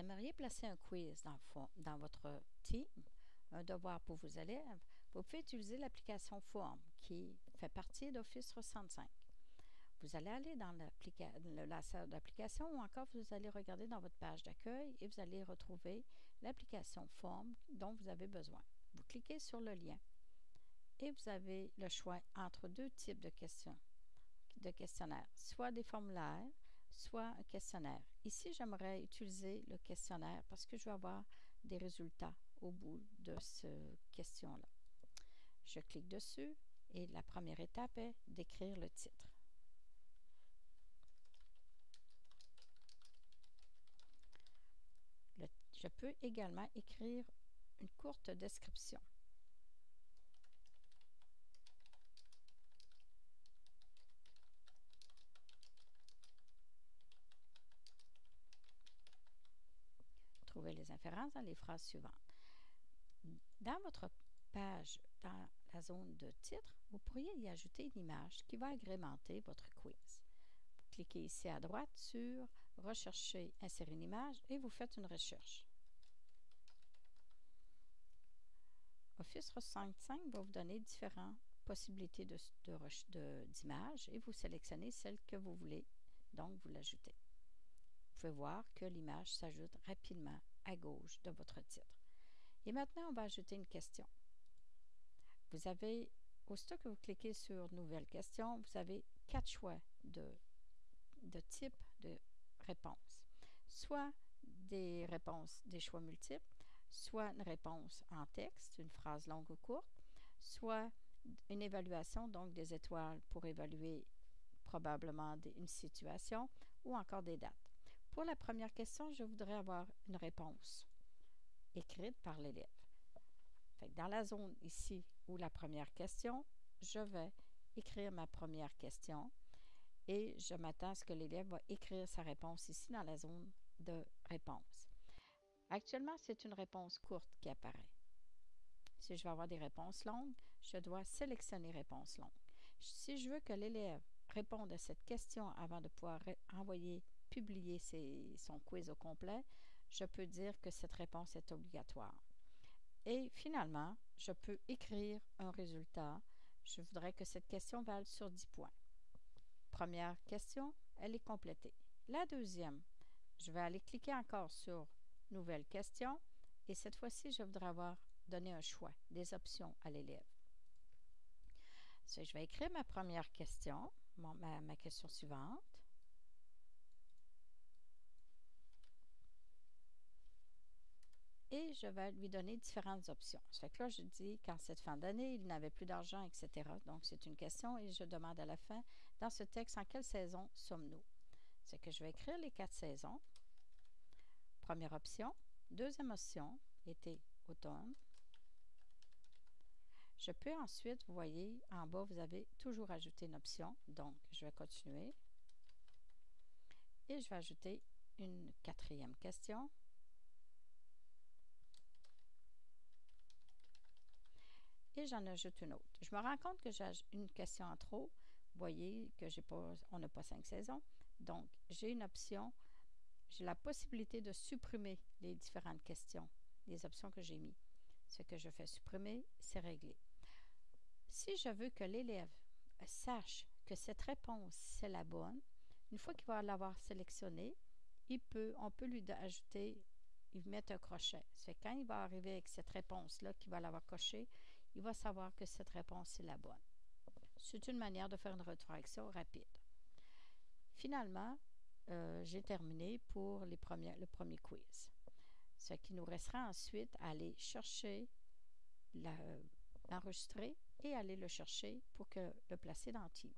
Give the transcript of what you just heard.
aimeriez placer un quiz dans, votre team, un devoir pour vos élèves, vous pouvez utiliser l'application Form qui fait partie d'Office 365. Vous allez aller dans le lanceur d'application ou encore vous allez regarder dans votre page d'accueil et vous allez retrouver l'application Form dont vous avez besoin. Vous cliquez sur le lien et vous avez le choix entre deux types de questions, de questionnaires, soit des formulaires, soit un questionnaire. Ici, j'aimerais utiliser le questionnaire parce que je vais avoir des résultats au bout de ce question-là. Je clique dessus et la première étape est d'écrire le titre. je peux également écrire une courte description. Les inférences dans les phrases suivantes. Dans votre page, dans la zone de titre, vous pourriez y ajouter une image qui va agrémenter votre quiz. Vous cliquez ici à droite sur Rechercher, insérer une image et vous faites une recherche. Office 365 va vous donner différentes possibilités d'images et vous sélectionnez celle que vous voulez, donc vous l'ajoutez. Vous pouvez voir que l'image s'ajoute rapidement à gauche de votre titre. Et maintenant, on va ajouter une question. Vous avez, aussitôt que vous cliquez sur Nouvelle question, vous avez quatre choix de, de type de réponse. Soit des réponses, des choix multiples, soit une réponse en texte, une phrase longue ou courte, soit une évaluation, donc des étoiles pour évaluer probablement une situation, ou encore des dates. Pour la première question, je voudrais avoir une réponse écrite par l'élève. Dans la zone ici où la première question, je vais écrire ma première question et je m'attends à ce que l'élève va écrire sa réponse ici dans la zone de réponse. Actuellement, c'est une réponse courte qui apparaît. Si je veux avoir des réponses longues, je dois sélectionner réponse longue. Si je veux que l'élève réponde à cette question avant de pouvoir envoyer, publier son quiz au complet, je peux dire que cette réponse est obligatoire. Et finalement, je peux écrire un résultat. Je voudrais que cette question vale sur 10 points. Première question, elle est complétée. La deuxième, je vais aller cliquer encore sur Nouvelle question et cette fois-ci, je voudrais avoir donné un choix, des options à l'élève. Je vais écrire ma première question, ma question suivante. et je vais lui donner différentes options. Ça fait que là, je dis qu'en cette fin d'année, il n'avait plus d'argent, etc. Donc, c'est une question et je demande à la fin, dans ce texte, en quelle saison sommes-nous? C'est que je vais écrire les quatre saisons. Première option. Deuxième option, été, automne. Je peux ensuite, vous voyez, en bas, vous avez toujours ajouté une option. Donc, je vais continuer. Et je vais ajouter une quatrième question. J'en ajoute une autre. Je me rends compte que j'ai une question en trop. Vous voyez que j'ai pas, on n'a pas cinq saisons. Donc, j'ai une option. J'ai la possibilité de supprimer les différentes questions, les options que j'ai mises. Ce que je fais supprimer, c'est réglé. Si je veux que l'élève sache que cette réponse, c'est la bonne, une fois qu'il va l'avoir sélectionnée, il peut, on peut lui ajouter il met un crochet. C'est quand il va arriver avec cette réponse-là, qu'il va l'avoir cochée, il va savoir que cette réponse est la bonne. C'est une manière de faire une rétroaction rapide. Finalement, euh, j'ai terminé pour le premier quiz. Ce qui nous restera ensuite aller chercher, l'enregistrer et aller le chercher pour que le placer dans Team.